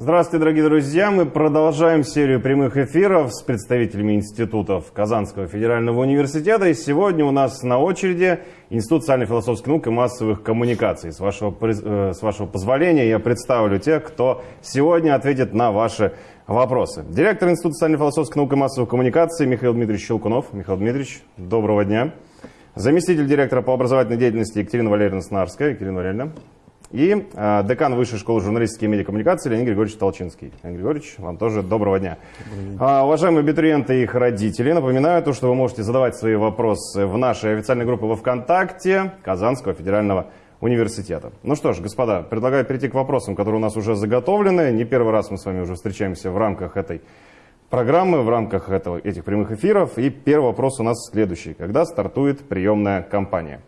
Здравствуйте, дорогие друзья! Мы продолжаем серию прямых эфиров с представителями институтов Казанского федерального университета. И сегодня у нас на очереди Институт социально-философских наук и массовых коммуникаций. С вашего, э, с вашего позволения я представлю тех, кто сегодня ответит на ваши вопросы. Директор Института социально-философских наук и массовых коммуникаций Михаил Дмитриевич Щелкунов. Михаил Дмитриевич, доброго дня. Заместитель директора по образовательной деятельности Екатерина Валерьевна Снарская. Екатерина Валерьевна. И э, декан Высшей школы журналистики и медиакоммуникации Леонид Григорьевич Толчинский. Леонид Григорьевич, вам тоже доброго дня. А, уважаемые абитуриенты и их родители, напоминаю, то, что вы можете задавать свои вопросы в нашей официальной группе во ВКонтакте Казанского федерального университета. Ну что ж, господа, предлагаю перейти к вопросам, которые у нас уже заготовлены. Не первый раз мы с вами уже встречаемся в рамках этой программы, в рамках этого, этих прямых эфиров. И первый вопрос у нас следующий. Когда стартует приемная кампания?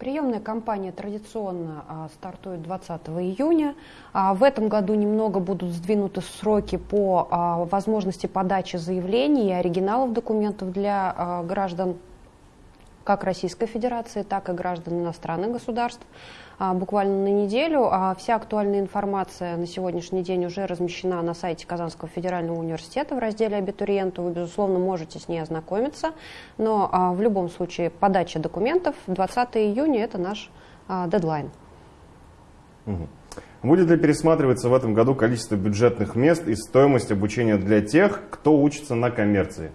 Приемная кампания традиционно а, стартует 20 июня. А, в этом году немного будут сдвинуты сроки по а, возможности подачи заявлений и оригиналов документов для граждан как Российской Федерации, так и граждан иностранных государств. А, буквально на неделю. А вся актуальная информация на сегодняшний день уже размещена на сайте Казанского федерального университета в разделе «Абитуриенты». Вы, безусловно, можете с ней ознакомиться, но а, в любом случае подача документов 20 июня – это наш дедлайн. Будет ли пересматриваться в этом году количество бюджетных мест и стоимость обучения для тех, кто учится на коммерции?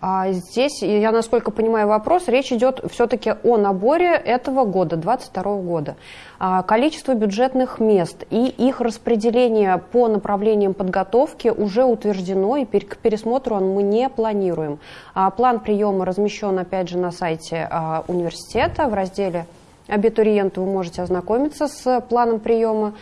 А здесь, я насколько понимаю вопрос, речь идет все-таки о наборе этого года, 2022 года. А количество бюджетных мест и их распределение по направлениям подготовки уже утверждено, и к пересмотру мы не планируем. А план приема размещен, опять же, на сайте а, университета в разделе «Абитуриенты» вы можете ознакомиться с планом приема.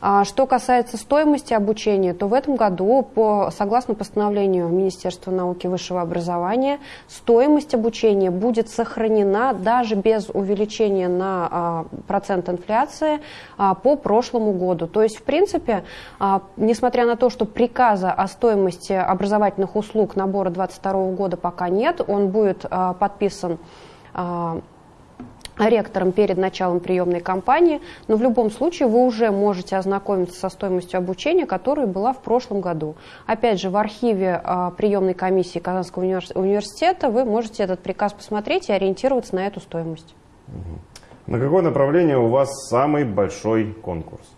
А что касается стоимости обучения, то в этом году, по, согласно постановлению Министерства науки и высшего образования, стоимость обучения будет сохранена даже без увеличения на а, процент инфляции а, по прошлому году. То есть, в принципе, несмотря на то, что приказа о стоимости образовательных услуг набора 2022 года пока нет, он будет подписан ректором перед началом приемной кампании, но в любом случае вы уже можете ознакомиться со стоимостью обучения, которая была в прошлом году. Опять же, в архиве а, приемной комиссии Казанского университета вы можете этот приказ посмотреть и ориентироваться на эту стоимость. На какое направление у вас самый большой конкурс?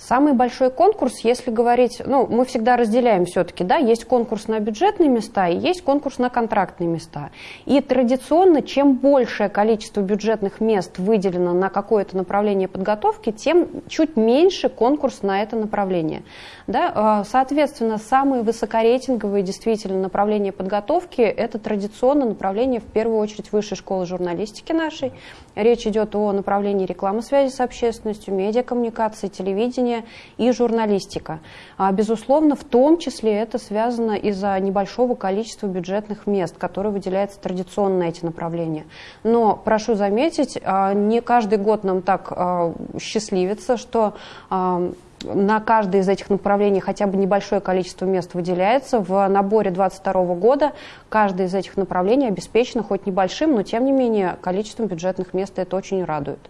Самый большой конкурс, если говорить, ну, мы всегда разделяем все-таки, да, есть конкурс на бюджетные места и есть конкурс на контрактные места. И традиционно, чем большее количество бюджетных мест выделено на какое-то направление подготовки, тем чуть меньше конкурс на это направление. Да? А, соответственно, самые высокорейтинговые действительно направления подготовки – это традиционно направление, в первую очередь, высшей школы журналистики нашей. Речь идет о направлении рекламы связи с общественностью, медиакоммуникации, телевидения, телевидение и журналистика. А, безусловно, в том числе это связано из-за небольшого количества бюджетных мест, которые выделяются традиционно на эти направления. Но прошу заметить, а, не каждый год нам так а, счастливится, что на каждое из этих направлений хотя бы небольшое количество мест выделяется. В наборе 2022 года каждое из этих направлений обеспечено хоть небольшим, но тем не менее количеством бюджетных мест это очень радует.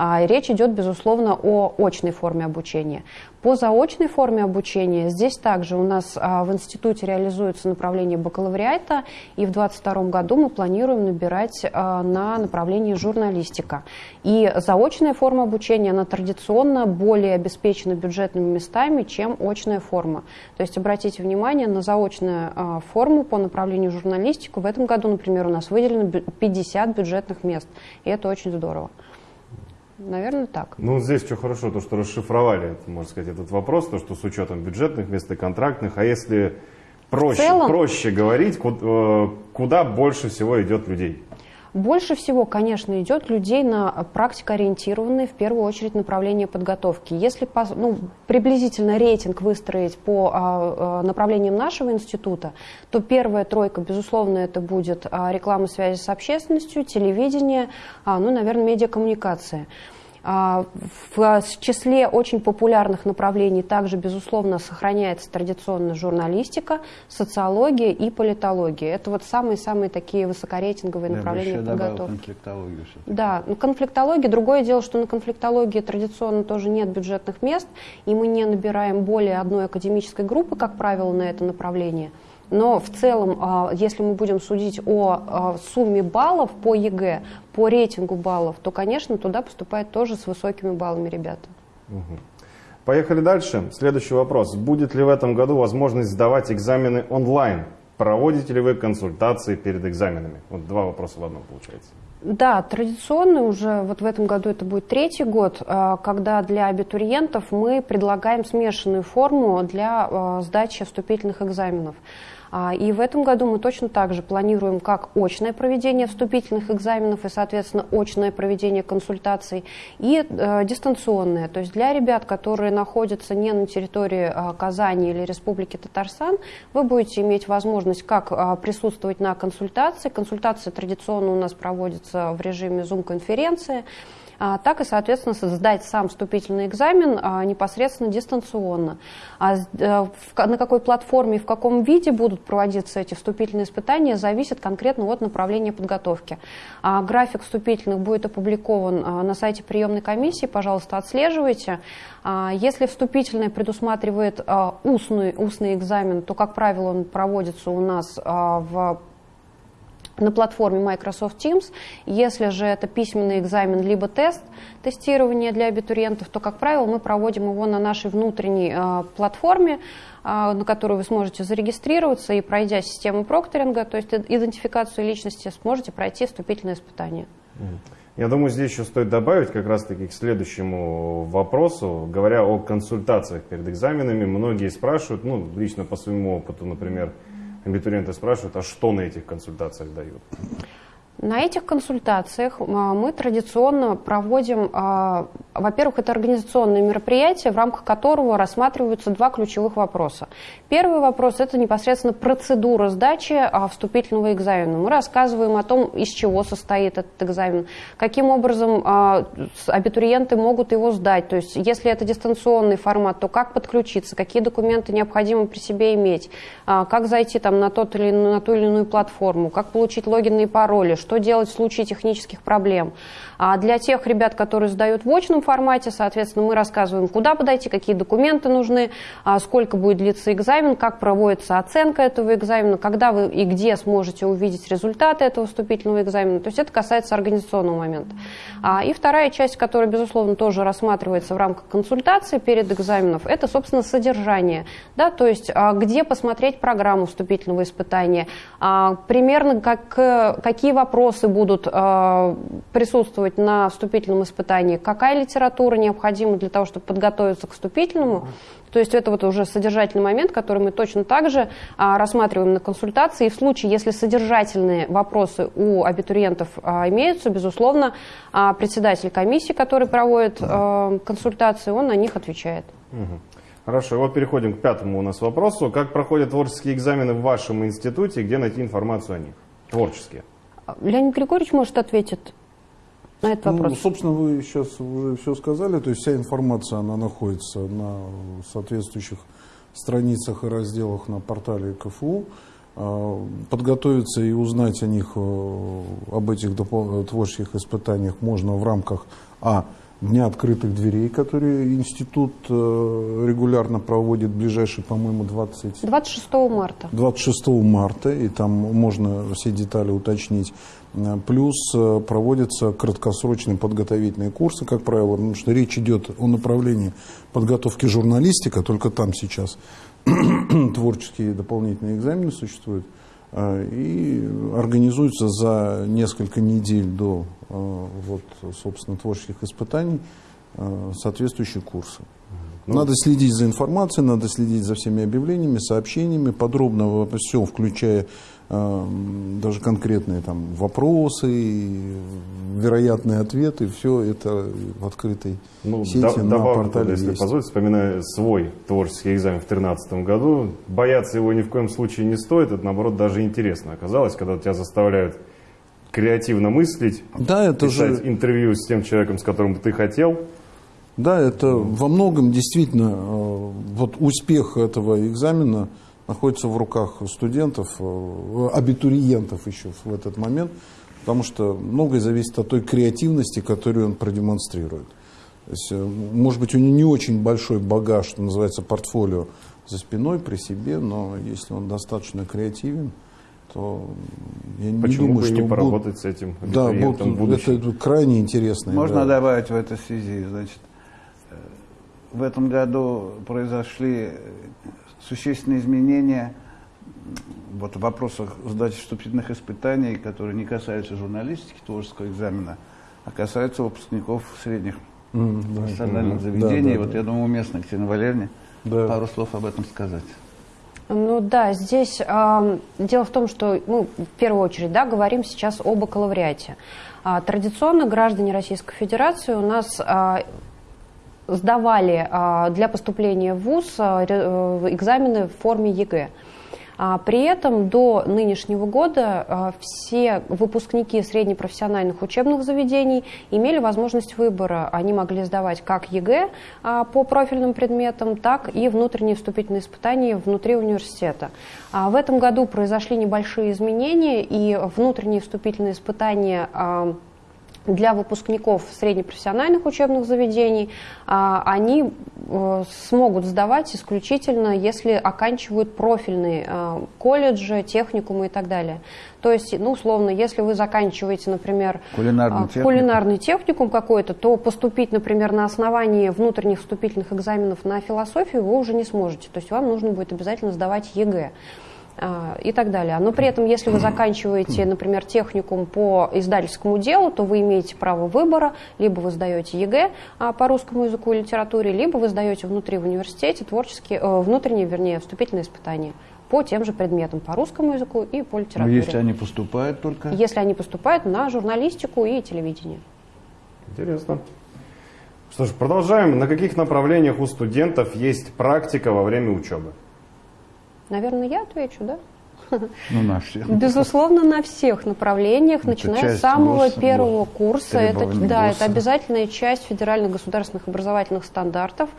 А, речь идет, безусловно, о очной форме обучения. По заочной форме обучения здесь также у нас а, в институте реализуется направление бакалавриата, и в 2022 году мы планируем набирать а, на направлении журналистика. И заочная форма обучения, она традиционно более обеспечена бюджетными местами, чем очная форма. То есть обратите внимание на заочную форму по направлению журналистику. В этом году, например, у нас выделено 50 бюджетных мест, и это очень здорово. Наверное, так. Ну, здесь что хорошо, то, что расшифровали, можно сказать, этот вопрос, то, что с учетом бюджетных мест и контрактных, а если проще, целом, проще говорить, э, куда больше всего идет людей? Больше всего, конечно, идет людей на практикоориентированные, в первую очередь, направления подготовки. Если ну, приблизительно рейтинг выстроить по а, а, направлениям нашего института, то первая тройка, безусловно, это будет а, реклама связи с общественностью, телевидение, ну, наверное, медиакоммуникация. А, в числе очень популярных направлений также, безусловно, сохраняется традиционная журналистика, социология и политология. Это вот самые-самые такие высокорейтинговые направления Я бы еще подготовки. конфликтологию. Да, ну, конфликтология. Другое дело, что на конфликтологии традиционно тоже нет бюджетных мест, и мы не набираем более одной академической группы, как правило, на это направление. Но в целом, а, если мы будем судить о а, сумме баллов по ЕГЭ, по рейтингу баллов, то, конечно, туда поступают тоже с высокими баллами ребята. Поехали дальше. Следующий вопрос. Будет ли в этом году возможность сдавать экзамены онлайн? Проводите ли вы консультации перед экзаменами? Вот два вопроса в одном получается. Да, традиционно уже вот в этом году это будет третий год, а, когда для абитуриентов мы предлагаем смешанную форму для сдачи вступительных экзаменов. А, и в этом году мы точно так же планируем как очное проведение вступительных экзаменов и, соответственно, очное проведение консультаций и э, дистанционное. То есть для ребят, которые находятся не на территории э, Казани или Республики Татарстан, вы будете иметь возможность как э, присутствовать на консультации. Консультация традиционно у нас проводится в режиме Zoom-конференции. А, так и, соответственно, сдать сам вступительный экзамен а, непосредственно дистанционно. А э, на какой платформе и в каком виде будут проводиться эти вступительные испытания, зависит конкретно от направления подготовки. График вступительных будет опубликован на сайте приемной комиссии, пожалуйста, отслеживайте. Если вступительное предусматривает устный, устный экзамен, то, как правило, он проводится у нас в на платформе Microsoft Teams. Если же это письменный экзамен либо тест, тестирование для абитуриентов, то, как правило, мы проводим его на нашей внутренней э, платформе, э, на которую вы сможете зарегистрироваться и, пройдя систему прокторинга, то есть идентификацию личности, сможете пройти вступительное испытание. Я думаю, здесь еще стоит добавить как раз-таки к следующему вопросу. Говоря о консультациях перед экзаменами, многие спрашивают, ну, лично по своему опыту, например, абитуриенты спрашивают, а что на этих консультациях дают? На этих консультациях а, мы традиционно проводим, а, во-первых, это организационное мероприятие, в рамках которого рассматриваются два ключевых вопроса. Первый вопрос – это непосредственно процедура сдачи а, вступительного экзамена. Мы рассказываем о том, из чего состоит этот экзамен, каким образом абитуриенты могут его сдать. То есть, если это дистанционный формат, то как подключиться, какие документы необходимо при себе иметь, как зайти там, на, тот или, на ту или иную платформу, как получить логины и пароли, что делать в случае технических проблем. А для тех ребят, которые сдают в очном формате, соответственно, мы рассказываем, куда подойти, какие документы нужны, а сколько будет длиться экзамен, как проводится оценка этого экзамена, когда вы и где сможете увидеть результаты этого вступительного экзамена. То есть это касается организационного момента. А, и вторая часть, которая, безусловно, тоже рассматривается в рамках консультации перед экзаменов, это, собственно, содержание. Да, то есть а, где посмотреть программу вступительного испытания, примерно как, какие вопросы вопросы будут э, присутствовать на вступительном испытании, какая литература необходима для того, чтобы подготовиться к вступительному. То есть это вот уже содержательный момент, который мы точно так же а, рассматриваем на консультации. И в случае, если содержательные вопросы у абитуриентов а, имеются, безусловно, а, председатель комиссии, который проводит а, консультации, он на них отвечает. Хорошо, вот переходим к пятому у нас вопросу. Как проходят творческие экзамены в вашем институте, где найти информацию о них? Творческие. Леонид Григорьевич может ответить на этот вопрос. Ну, собственно, вы сейчас уже все сказали. То есть вся информация, она находится на соответствующих страницах и разделах на портале КФУ. А, подготовиться и узнать о них, э, об этих творческих испытаниях можно в рамках А Дня открытых дверей, который институт э, регулярно проводит, ближайший, по-моему, 20... 26 марта. 26 марта, и там можно все детали уточнить. Э, плюс э, проводятся краткосрочные подготовительные курсы, как правило, потому что речь идет о направлении подготовки журналистика, только там сейчас творческие дополнительные экзамены существуют. Э, и организуются за несколько недель до э, вот, собственно, творческих испытаний э, соответствующие курсы. Ну, надо следить за информацией, надо следить за всеми объявлениями, сообщениями, подробно во всем, включая даже конкретные там вопросы, вероятные ответы, все это в открытой ну, сети да, на портале если есть. позволите, вспоминаю свой творческий экзамен в 2013 году, бояться его ни в коем случае не стоит, это наоборот даже интересно оказалось, когда тебя заставляют креативно мыслить, да, это писать же... интервью с тем человеком, с которым ты хотел. Да, это во многом действительно э, вот успех этого экзамена находится в руках студентов, э, абитуриентов еще в этот момент, потому что многое зависит от той креативности, которую он продемонстрирует. То есть, э, может быть, у него не очень большой багаж, что называется, портфолио за спиной, при себе, но если он достаточно креативен, то я не Почему думаю, бы что не поработать с этим Да, вот, будущем? это крайне интересно. Можно да. добавить в этой связи, значит, э, в этом году произошли существенные изменения вот в вопросах сдачи вступительных испытаний, которые не касаются журналистики, творческого экзамена, а касаются выпускников средних М, да. профессиональных Мгм. заведений. Да, да, вот да. я думаю, уместно Ксения Валерьевне Да. пару слов об этом сказать. Ну да, здесь ам, дело в том, что мы в первую очередь да, говорим сейчас об бакалавриате. А, традиционно граждане Российской Федерации у нас а, сдавали а, для поступления в ВУЗ а, э, экзамены в форме ЕГЭ. А, При этом до нынешнего года все выпускники среднепрофессиональных учебных заведений имели возможность выбора. Они могли сдавать как ЕГЭ по профильным предметам, так и внутренние вступительные испытания внутри университета. В этом году произошли небольшие изменения, и внутренние вступительные испытания для выпускников среднепрофессиональных учебных заведений а, они э, смогут сдавать исключительно, если оканчивают профильные э, колледжи, техникумы и так далее. То есть, ну, условно, если вы заканчиваете, например, Кулинарный а, техникум. кулинарный техникум какой-то, то поступить, например, на основании внутренних вступительных экзаменов на философию вы уже не сможете. То есть вам нужно будет обязательно сдавать ЕГЭ и так далее. Но при этом, если вы заканчиваете, например, техникум по издательскому делу, то вы имеете право выбора, либо вы сдаете ЕГЭ а, по русскому языку и литературе, либо вы сдаете внутри в университете творческие, э, внутренние, вернее, вступительные испытания по тем же предметам, по русскому языку и по Но литературе. если они поступают только... Если они поступают на журналистику и телевидение. Интересно. Что ж, продолжаем. На каких направлениях у студентов есть практика во время учебы? Наверное, я отвечу, да? Ну, на всех. Безусловно, на всех направлениях, Это начиная с самого ГОСа, первого гос- курса. Это, да, ГОСа. это обязательная часть федеральных государственных образовательных стандартов.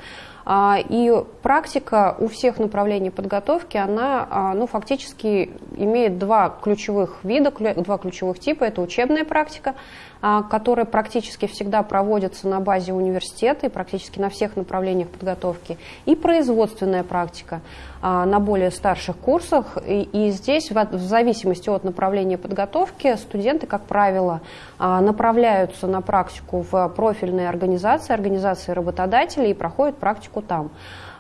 А, И практика у всех направлений подготовки, она а, ну, фактически имеет два ключевых вида, два ключевых типа. Это учебная практика, а, которая практически всегда проводится на базе университета и практически на всех направлениях подготовки, и производственная практика на более старших курсах. И, здесь, в, в зависимости от направления подготовки, студенты, как правило, направляются на практику в профильные организации, организации работодателей и проходят практику там.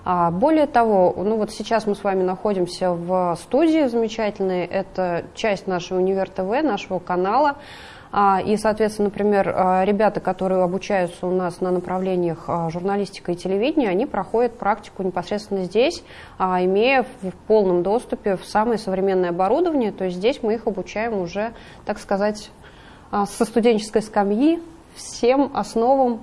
А, Более того, ну вот сейчас мы с вами находимся в студии замечательной, это часть нашего Универ ТВ, нашего канала. А, И, соответственно, например, а, ребята, которые обучаются у нас на направлениях журналистика и телевидение, они проходят практику непосредственно здесь, имея в полном доступе в самое современное оборудование. То есть здесь мы их обучаем уже, так сказать, со студенческой скамьи всем основам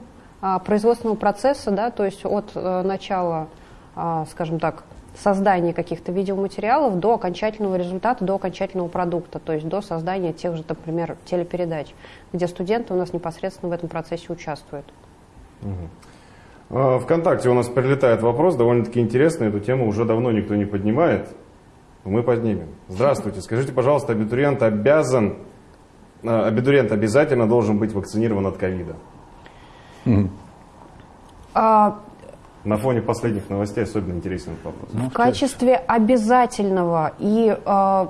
производственного процесса, да, то есть от э, начала, а, скажем так, создания каких-то видеоматериалов до окончательного результата, до окончательного продукта, то есть до создания тех же, например, телепередач, где студенты у нас непосредственно в этом процессе участвуют. А, Вконтакте у нас прилетает вопрос, довольно-таки интересный, эту тему уже давно никто не поднимает. Мы поднимем. Здравствуйте, скажите, пожалуйста, абитуриент обязан, а, абитуриент обязательно должен быть вакцинирован от ковида? А, На фоне последних новостей особенно интересен этот вопрос. Ну, в качестве обязательного и э,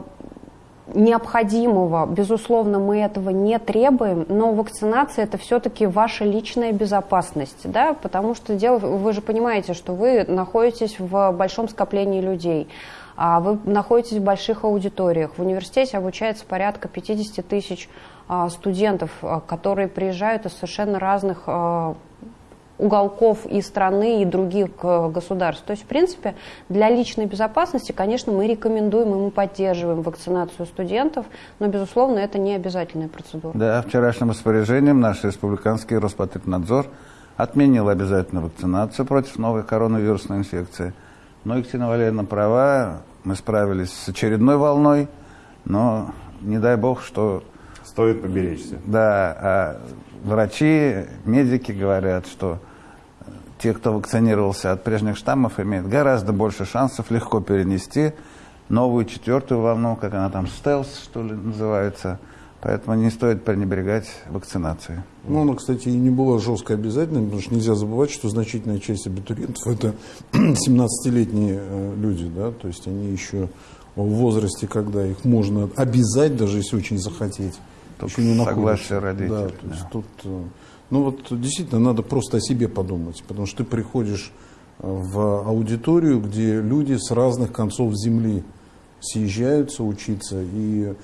необходимого, безусловно, мы этого не требуем, но вакцинация это все-таки ваша личная безопасность, да, потому что дело, вы же понимаете, что вы находитесь в большом скоплении людей, вы находитесь в больших аудиториях. В университете обучается порядка 50 тысяч а, студентов, а, которые приезжают из совершенно разных а, уголков и страны, и других государств. То есть, в принципе, для личной безопасности, конечно, мы рекомендуем и мы поддерживаем вакцинацию студентов, но, безусловно, это не обязательная процедура. Да, вчерашним распоряжением наш республиканский Роспотребнадзор отменил обязательную вакцинацию против новой коронавирусной инфекции. Но Екатерина Валерьевна права, мы справились с очередной волной, но не дай бог, что Стоит поберечься. Да, а врачи, медики говорят, что те, кто вакцинировался от прежних штаммов, имеют гораздо больше шансов легко перенести новую четвертую волну, как она там, стелс, что ли, называется. Поэтому не стоит пренебрегать вакцинацией. Ну, она, кстати, и не была жестко обязательной, потому что нельзя забывать, что значительная часть абитуриентов это 17-летние э, люди, да, то есть они еще в возрасте, когда их можно обязать, даже если очень захотеть, Только еще не согласие находятся. родителей, Да, то есть да. тут, э, ну вот действительно надо просто о себе подумать, потому что ты приходишь э, в аудиторию, где люди с разных концов земли съезжаются учиться, и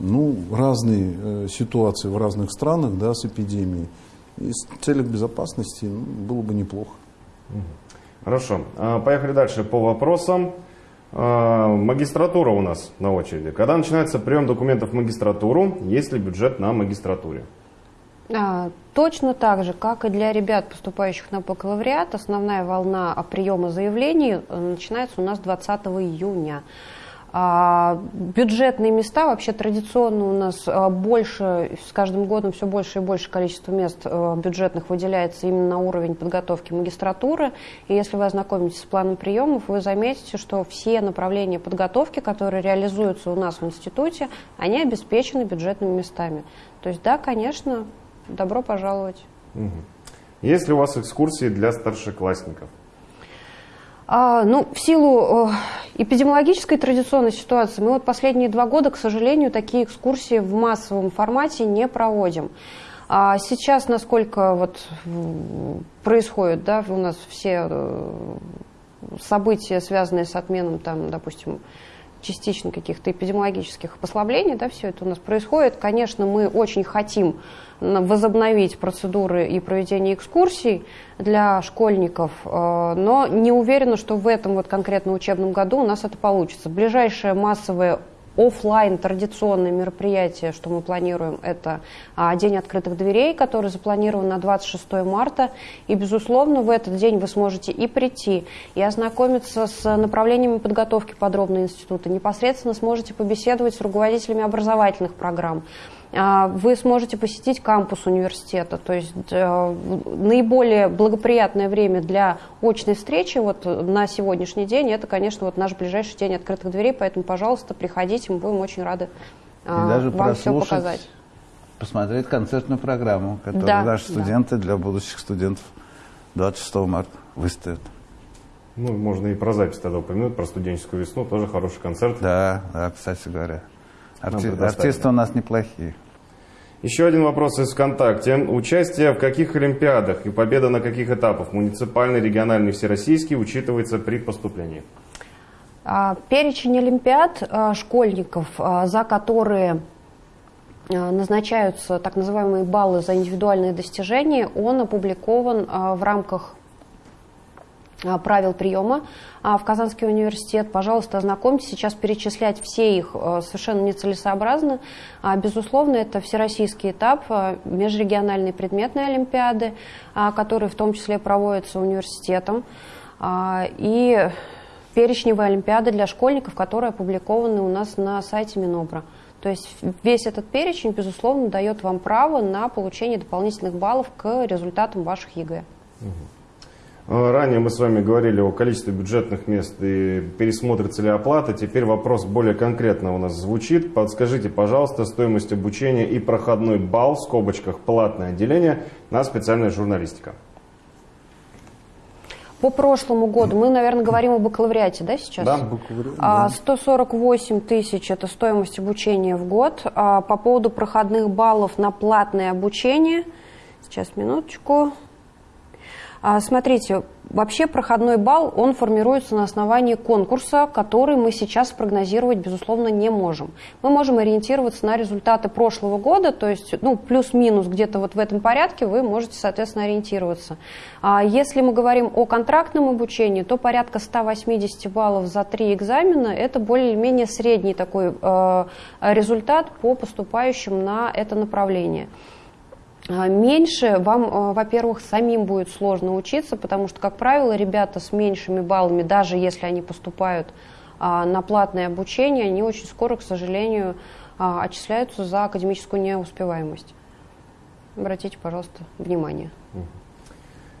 ну, разные э, ситуации в разных странах да, с эпидемией. И с целях безопасности ну, было бы неплохо. Хорошо. А, Поехали дальше по вопросам. А, Магистратура у нас на очереди. Когда начинается прием документов в магистратуру? Есть ли бюджет на магистратуре? А, Точно так же, как и для ребят, поступающих на бакалавриат, основная волна о приема заявлений э, начинается у нас 20 июня. А, Бюджетные места, вообще традиционно у нас а, больше, с каждым годом все больше и больше количество мест э, бюджетных выделяется именно на уровень подготовки магистратуры. И если вы ознакомитесь с планом приемов, вы заметите, что все направления подготовки, которые реализуются у нас в институте, они обеспечены бюджетными местами. То есть да, конечно, добро пожаловать. Есть ли у вас экскурсии для старшеклассников? А, ну, в силу э, эпидемиологической традиционной ситуации мы вот последние два года, к сожалению, такие экскурсии в массовом формате не проводим. А сейчас, насколько вот м, происходит, да, у нас все э, события, связанные с отменом, там, допустим, частично каких-то эпидемиологических послаблений, да, все это у нас происходит. Конечно, мы очень хотим возобновить процедуры и проведение экскурсий для школьников, э, но не уверена, что в этом вот конкретно учебном году у нас это получится. Ближайшее массовое офлайн традиционное мероприятие, что мы планируем, это а, День открытых дверей, который запланирован на 26 марта. И, безусловно, в этот день вы сможете и прийти, и ознакомиться с направлениями подготовки подробно института, непосредственно сможете побеседовать с руководителями образовательных программ. А, Вы сможете посетить кампус университета, то есть э, наиболее благоприятное время для очной встречи вот на сегодняшний день, это, конечно, вот наш ближайший день открытых дверей, поэтому, пожалуйста, приходите, мы будем очень рады И а, даже вам все показать. посмотреть концертную программу, которую Да, наши да. студенты для будущих студентов 26 марта выставят. Ну, можно и про запись тогда упомянуть, про студенческую весну, тоже хороший концерт. Да, да, кстати говоря. Арти- артисты у нас неплохие. Еще один вопрос из ВКонтакте. Участие в каких олимпиадах и победа на каких этапах, муниципальный, региональный, всероссийский, учитывается при поступлении? А, Перечень олимпиад а, школьников, а, за которые назначаются так называемые баллы за индивидуальные достижения, он опубликован в рамках правил приема а, в Казанский университет. Пожалуйста, ознакомьтесь. Сейчас перечислять все их а, совершенно нецелесообразно. А, Безусловно, это всероссийский этап а, межрегиональной предметной олимпиады, а, которые в том числе проводятся университетом. А, И перечневые олимпиады для школьников, которые опубликованы у нас на сайте Минобра. То есть весь этот перечень, безусловно, дает вам право на получение дополнительных баллов к результатам ваших ЕГЭ. Э, Ранее мы с вами говорили о количестве бюджетных мест и пересмотрится ли оплата. Теперь вопрос более конкретно у нас звучит. Подскажите, пожалуйста, стоимость обучения и проходной балл в скобочках платное отделение на специальная журналистика. По прошлому году, мы, наверное, говорим о бакалавриате, да, сейчас? Да. Бакалавриат, А, да. 148 тысяч – это стоимость обучения в год. А, По поводу проходных баллов на платное обучение, сейчас, минуточку. А, Смотрите, вообще проходной балл, он формируется на основании конкурса, который мы сейчас прогнозировать, безусловно, не можем. Мы можем ориентироваться на результаты прошлого года, то есть, ну, плюс-минус где-то вот в этом порядке вы можете, соответственно, ориентироваться. А Если мы говорим о контрактном обучении, то порядка 180 баллов за три экзамена – это более-менее средний такой э, результат по поступающим на это направление. А, Меньше вам, э, во-первых, самим будет сложно учиться, потому что, как правило, ребята с меньшими баллами, даже если они поступают а, на платное обучение, они очень скоро, к сожалению, а, отчисляются за академическую неуспеваемость. Обратите, пожалуйста, внимание.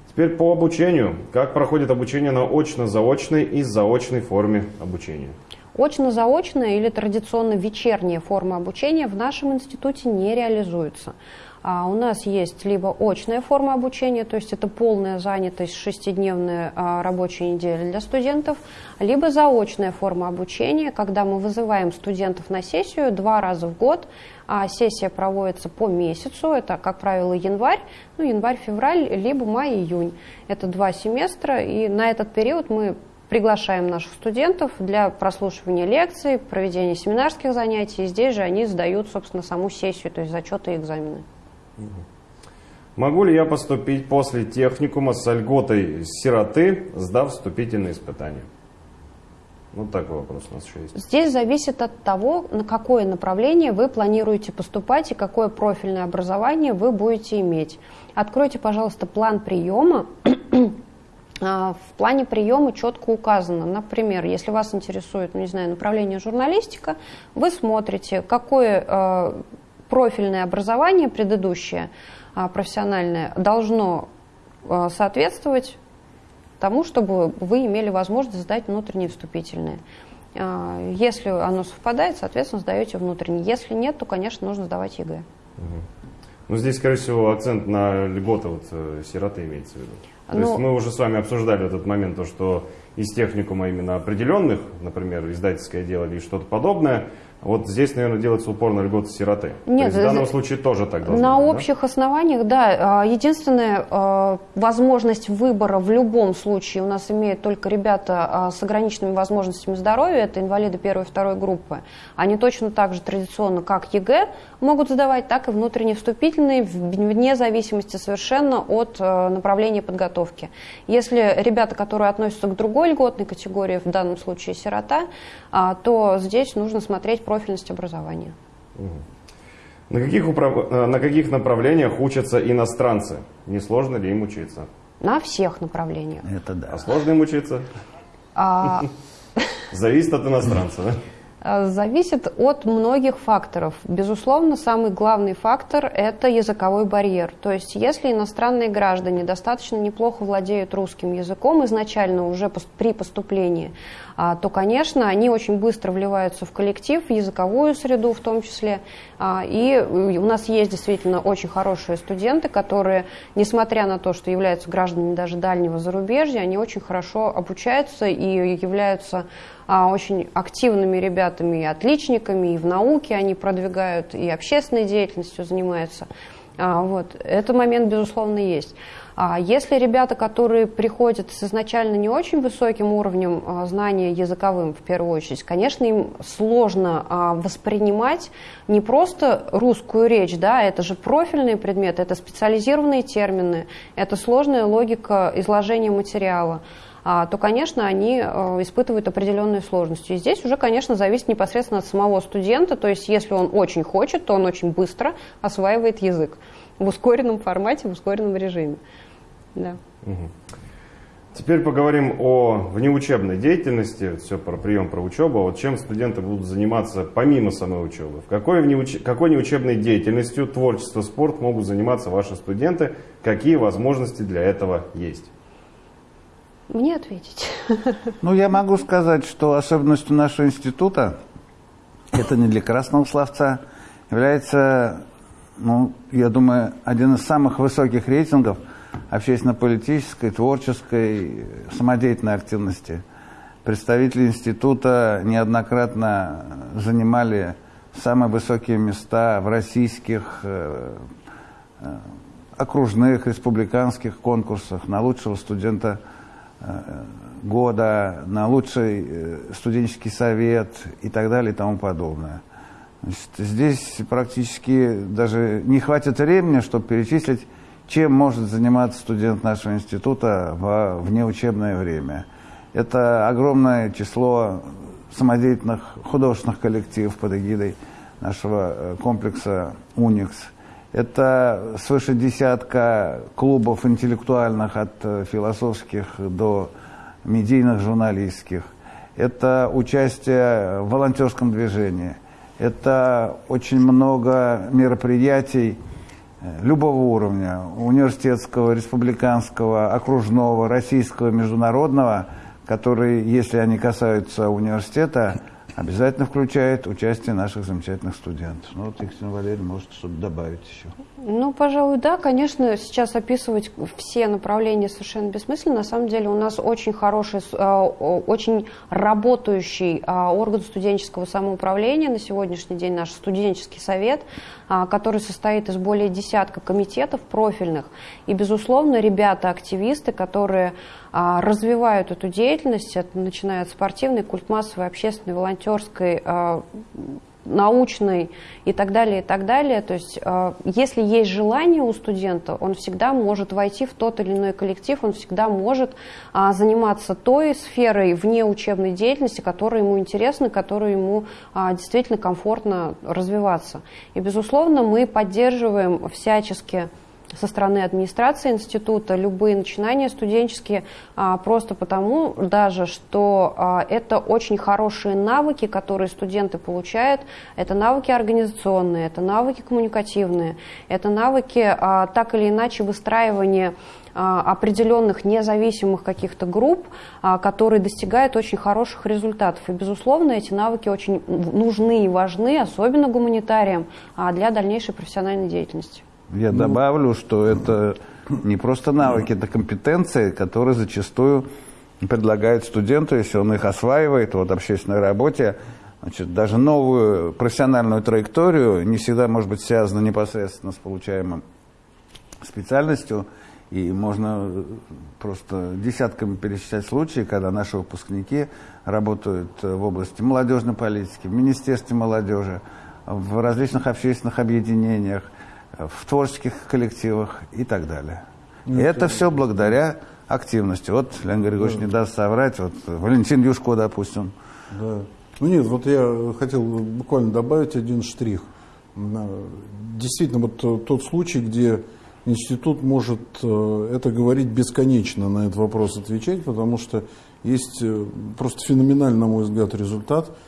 Теперь по обучению. Как проходит обучение на очно-заочной и заочной форме обучения? Очно-заочная или традиционно вечерняя форма обучения в нашем институте не реализуется. А у нас есть либо очная форма обучения, то есть это полная занятость, шестидневная а, рабочая неделя для студентов, либо заочная форма обучения, когда мы вызываем студентов на сессию два раза в год, а сессия проводится по месяцу, это, как правило, январь, ну, январь-февраль, либо май-июнь. Это два семестра, и на этот период мы приглашаем наших студентов для прослушивания лекций, проведения семинарских занятий. И здесь же они сдают, собственно, саму сессию, то есть зачеты и экзамены. Могу ли я поступить после техникума с льготой сироты, сдав вступительные испытания? Вот такой вопрос у нас еще есть. Здесь зависит от того, на какое направление вы планируете поступать и какое профильное образование вы будете иметь. Откройте, пожалуйста, план приема. А, в плане приема четко указано, например, если вас интересует, ну, не знаю, направление журналистика, вы смотрите, какое э, профильное образование предыдущее, а, профессиональное, должно а, соответствовать тому, чтобы вы имели возможность сдать внутренние вступительные. А, если оно совпадает, соответственно, сдаете внутренние. Если нет, то, конечно, нужно сдавать ЕГЭ. Ну, здесь, скорее всего, акцент на льготы вот, э, сироты имеется в виду. То ну, есть мы уже с вами обсуждали этот момент, то, что из техникума именно определенных, например, издательское дело или что-то подобное, вот здесь, наверное, делается упор на льготы сироты. Нет, То есть в данном случае тоже так должно На быть, общих да? основаниях, да. А, единственная а, возможность выбора в любом случае у нас имеют только ребята а, с ограниченными возможностями здоровья, это инвалиды первой и второй группы. Они точно так же традиционно, как ЕГЭ, могут сдавать, так и внутренние вступительные, вне зависимости совершенно от направления подготовки. Если ребята, которые относятся к другой льготной категории, в данном случае сирота, то здесь нужно смотреть профильность образования. На каких, управ... Э, на каких направлениях учатся иностранцы? Не сложно ли им учиться? На всех направлениях. Это да. А сложно им учиться? А... Зависит от иностранца, да? Э, зависит от многих факторов. Безусловно, самый главный фактор – это языковой барьер. То есть, если иностранные граждане достаточно неплохо владеют русским языком изначально уже при поступлении, а, то, конечно, они очень быстро вливаются в коллектив, в языковую среду в том числе. А, и у нас есть действительно очень хорошие студенты, которые, несмотря на то, что являются гражданами даже дальнего зарубежья, они очень хорошо обучаются и являются очень активными ребятами и отличниками, и в науке они продвигают, и общественной деятельностью занимаются. Вот. Этот момент, безусловно, есть. А если ребята, которые приходят с изначально не очень высоким уровнем а, знания языковым, в первую очередь, конечно, им сложно а, воспринимать не просто русскую речь, да, это же профильные предметы, это специализированные термины, это сложная логика изложения материала то, конечно, они испытывают определенные сложности. И здесь уже, конечно, зависит непосредственно от самого студента, то есть если он очень хочет, то он очень быстро осваивает язык в ускоренном формате, в ускоренном режиме. Да. Теперь поговорим о внеучебной деятельности, все про прием, про учебу. Вот чем студенты будут заниматься помимо самой учебы? В какой, внеуч... какой неучебной деятельностью, творчество, спорт могут заниматься ваши студенты? Какие возможности для этого есть? Мне ответить. Ну, я могу сказать, что особенностью нашего института, это не для красного словца, является, ну, я думаю, один из самых высоких рейтингов – общественно-политической, творческой, самодеятельной активности. Представители института неоднократно занимали самые высокие места в российских э, э, окружных, республиканских конкурсах на лучшего студента года, на лучший студенческий совет и так далее и тому подобное. Значит, здесь практически даже не хватит времени, чтобы перечислить чем может заниматься студент нашего института в внеучебное время. Это огромное число самодеятельных художественных коллективов под эгидой нашего э, комплекса «Уникс». Это свыше десятка клубов интеллектуальных от э, философских до медийных журналистских. Это участие в волонтерском движении. Это очень много мероприятий э, любого уровня, университетского, республиканского, окружного, российского, международного, которые, если они касаются университета, обязательно включает участие наших замечательных студентов. Ну вот Екатерина Валерьевна может что-то добавить еще. Ну, пожалуй, да. Конечно, сейчас описывать все направления совершенно бессмысленно. На самом деле у нас очень хороший, а, очень работающий а, орган студенческого самоуправления на сегодняшний день, наш студенческий совет, а, который состоит из более десятка комитетов профильных. И, безусловно, ребята-активисты, которые развивают эту деятельность, начиная от спортивной, культмассовой, общественной, волонтерской, научной и так далее, и так далее. То есть, э, если есть желание у студента, он всегда может войти в тот или иной коллектив, он всегда может а, заниматься той сферой вне учебной деятельности, которая ему интересна, которая ему а, действительно комфортно развиваться. И, безусловно, мы поддерживаем всячески со стороны администрации института любые начинания студенческие, а, просто потому даже, что а, это очень хорошие навыки, которые студенты получают. Это навыки организационные, это навыки коммуникативные, это навыки а, так или иначе выстраивания определенных независимых каких-то групп, которые достигают очень хороших результатов. И, безусловно, эти навыки очень нужны и важны, особенно гуманитариям, для дальнейшей профессиональной деятельности. Я ну, добавлю, что это не просто навыки, это компетенции, которые зачастую предлагают студенту, если он их осваивает вот, в общественной работе, значит, даже новую профессиональную траекторию не всегда может быть связана непосредственно с получаемым специальностью. И можно просто десятками перечислять случаи, когда наши выпускники работают в области молодежной политики, в Министерстве молодежи, в различных общественных объединениях – в творческих коллективах и так далее. И это все благодаря активности. Вот Леонид Григорьевич да. не даст соврать, вот Валентин Юшко, допустим. Да. Ну нет, вот я хотел буквально добавить один штрих. Действительно, вот тот случай, где институт может э, это говорить бесконечно, на этот вопрос отвечать, потому что есть э, просто феноменальный, на мой взгляд, результат –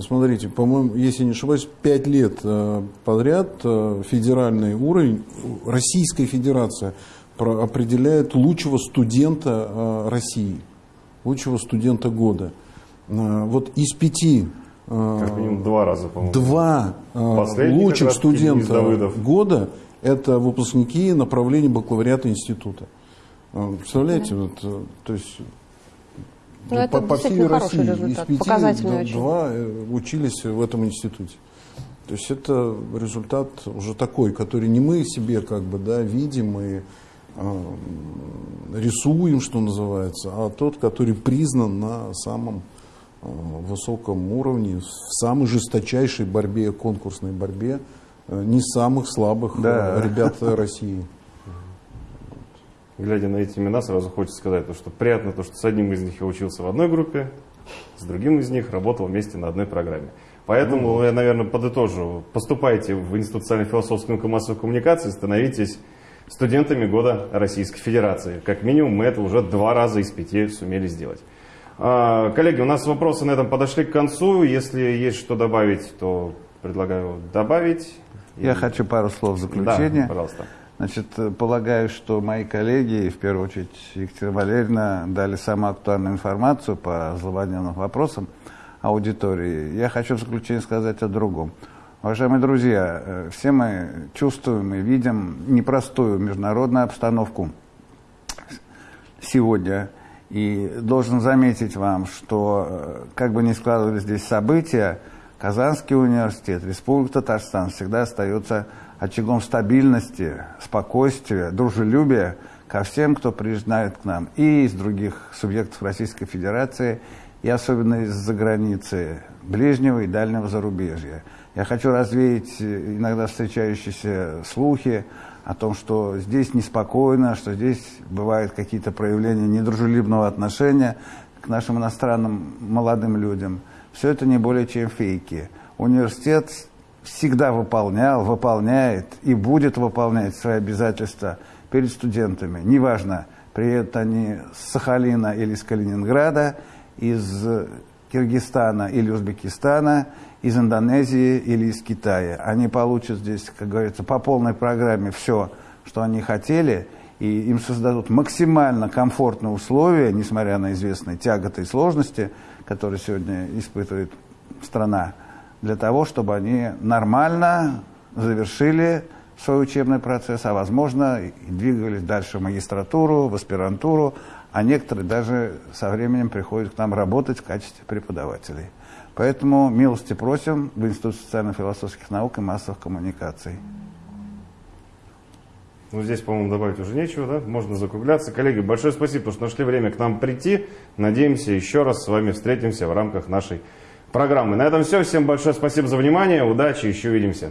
смотрите, по-моему, если не ошибаюсь, пять лет э, подряд э, федеральный уровень, Российская Федерация определяет лучшего студента э, России, лучшего студента года. Вот из пяти как минимум два раза, по-моему. Два лучших студента года это выпускники направления бакалавриата института. Представляете, вот, то есть но ну, по, это по всей России результат, из пяти очень. два э, учились в этом институте. То есть это результат уже такой, который не мы себе как бы да, видим и э, рисуем, что называется, а тот, который признан на самом э, высоком уровне, в самой жесточайшей борьбе, конкурсной борьбе, э, не самых слабых да. э, ребят России глядя на эти имена, сразу хочется сказать, то, что приятно то, что с одним из них я учился в одной группе, с другим из них работал вместе на одной программе. Поэтому ну, я, наверное, подытожу. Поступайте в Институт социально-философской науки и массовой коммуникации, становитесь студентами года Российской Федерации. Как минимум мы это уже два раза из пяти сумели сделать. А, коллеги, у нас вопросы на этом подошли к концу. Если есть что добавить, то предлагаю добавить. Я И... хочу пару слов в заключение. Да, пожалуйста. Значит, полагаю, что мои коллеги, в первую очередь Екатерина Валерьевна, дали самую актуальную информацию по злободневным вопросам аудитории. Я хочу в заключение сказать о другом. Уважаемые друзья, э, все мы чувствуем и видим непростую международную обстановку сегодня. И должен заметить вам, что э, как бы ни складывались здесь события, Казанский университет, Республика Татарстан всегда остается очагом стабильности, спокойствия, дружелюбия ко всем, кто приезжает к нам и из других субъектов Российской Федерации, и особенно из-за границы ближнего и дальнего зарубежья. Я хочу развеять иногда встречающиеся слухи о том, что здесь неспокойно, что здесь бывают какие-то проявления недружелюбного отношения к нашим иностранным молодым людям. Все это не более чем фейки. Университет всегда выполнял, выполняет и будет выполнять свои обязательства перед студентами. Неважно, приедут они с Сахалина или из Калининграда, из Киргизстана или Узбекистана, из Индонезии или из Китая. Они получат здесь, как говорится, по полной программе все, что они хотели, и им создадут максимально комфортные условия, несмотря на известные тяготы и сложности, которые сегодня испытывает страна, для того, чтобы они нормально завершили свой учебный процесс, а возможно и двигались дальше в магистратуру, в аспирантуру, а некоторые даже со временем приходят к нам работать в качестве преподавателей. Поэтому милости просим в Институт социально-философских наук и массовых коммуникаций. Ну, здесь, по-моему, добавить уже нечего, да? Можно закругляться. Коллеги, большое спасибо, что нашли время к нам прийти. Надеемся, еще раз с вами встретимся в рамках нашей программы. На этом все. Всем большое спасибо за внимание. Удачи, еще увидимся.